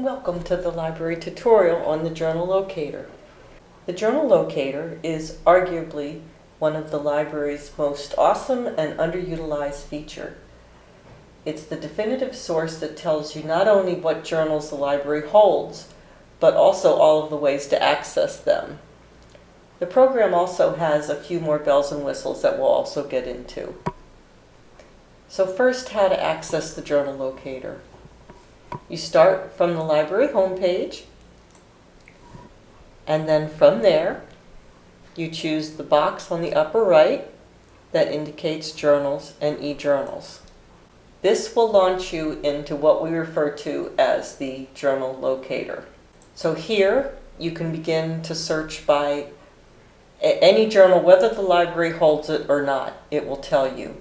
welcome to the library tutorial on the Journal Locator. The Journal Locator is arguably one of the library's most awesome and underutilized feature. It's the definitive source that tells you not only what journals the library holds, but also all of the ways to access them. The program also has a few more bells and whistles that we'll also get into. So first, how to access the Journal Locator. You start from the library homepage, and then from there, you choose the box on the upper right that indicates journals and e-journals. This will launch you into what we refer to as the journal locator. So here you can begin to search by any journal, whether the library holds it or not, it will tell you.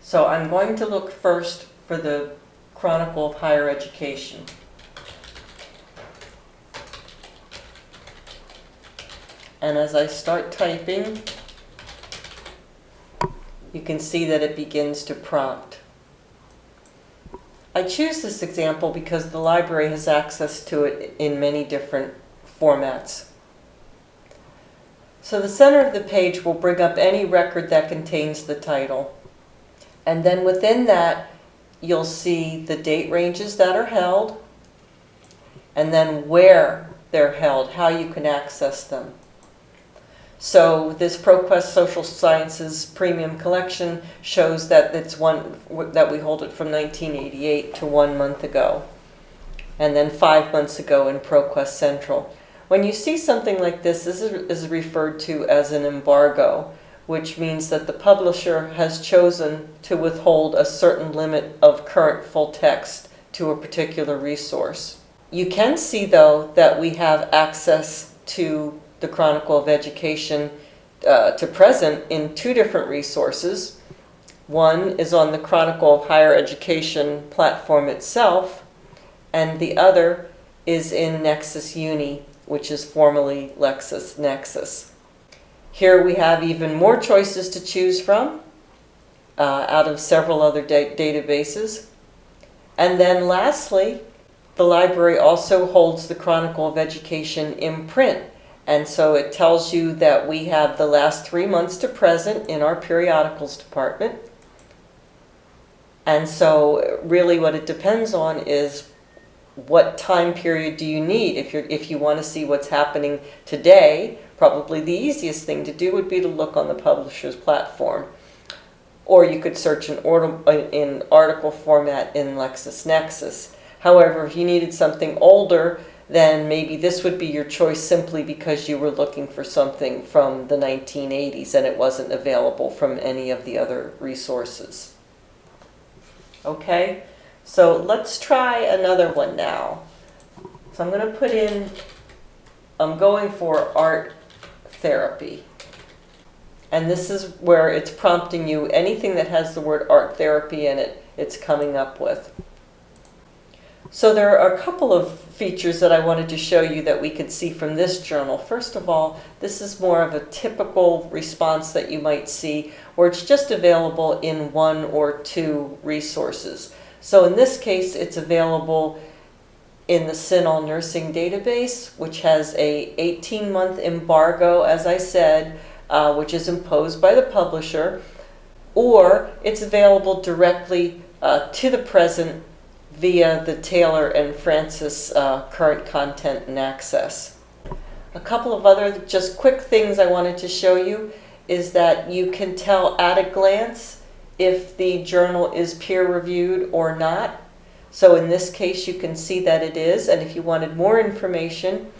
So I'm going to look first for the Chronicle of Higher Education. And as I start typing, you can see that it begins to prompt. I choose this example because the library has access to it in many different formats. So the center of the page will bring up any record that contains the title. And then within that, you'll see the date ranges that are held, and then where they're held, how you can access them. So this ProQuest Social Sciences Premium Collection shows that it's one that we hold it from 1988 to one month ago, and then five months ago in ProQuest Central. When you see something like this, this is referred to as an embargo which means that the publisher has chosen to withhold a certain limit of current full text to a particular resource. You can see, though, that we have access to the Chronicle of Education uh, to present in two different resources. One is on the Chronicle of Higher Education platform itself, and the other is in Nexis Uni, which is formerly LexisNexis. Here we have even more choices to choose from uh, out of several other da databases. And then lastly, the library also holds the Chronicle of Education in print. And so it tells you that we have the last three months to present in our periodicals department. And so really what it depends on is what time period do you need if, you're, if you want to see what's happening today Probably the easiest thing to do would be to look on the publisher's platform. Or you could search in, in article format in LexisNexis. However, if you needed something older, then maybe this would be your choice simply because you were looking for something from the 1980s and it wasn't available from any of the other resources. Okay, so let's try another one now. So I'm going to put in, I'm going for art therapy. And this is where it's prompting you, anything that has the word art therapy in it, it's coming up with. So there are a couple of features that I wanted to show you that we could see from this journal. First of all, this is more of a typical response that you might see where it's just available in one or two resources. So in this case, it's available in the CINAHL nursing database, which has a 18-month embargo, as I said, uh, which is imposed by the publisher, or it's available directly uh, to the present via the Taylor and Francis uh, current content and access. A couple of other just quick things I wanted to show you is that you can tell at a glance if the journal is peer-reviewed or not. So in this case, you can see that it is, and if you wanted more information,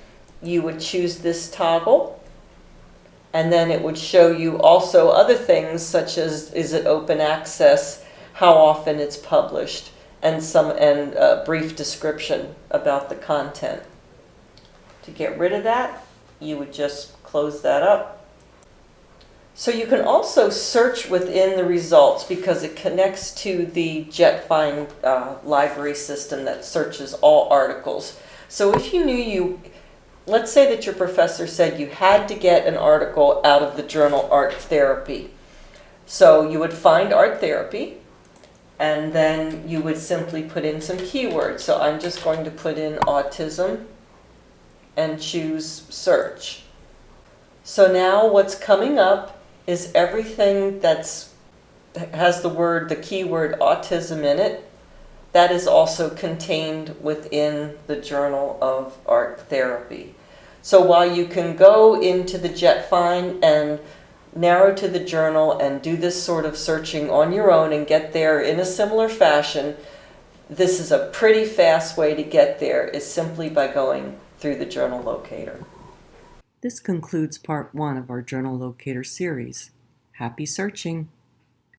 you would choose this toggle, and then it would show you also other things such as is it open access, how often it's published, and some and a brief description about the content. To get rid of that, you would just close that up so you can also search within the results because it connects to the JetFind uh, library system that searches all articles. So if you knew you, let's say that your professor said you had to get an article out of the journal Art Therapy. So you would find Art Therapy, and then you would simply put in some keywords. So I'm just going to put in autism and choose search. So now what's coming up is everything that's has the word, the keyword autism in it. That is also contained within the Journal of Art Therapy. So while you can go into the JetFind and narrow to the journal and do this sort of searching on your own and get there in a similar fashion, this is a pretty fast way to get there is simply by going through the journal locator. This concludes part one of our journal locator series. Happy searching!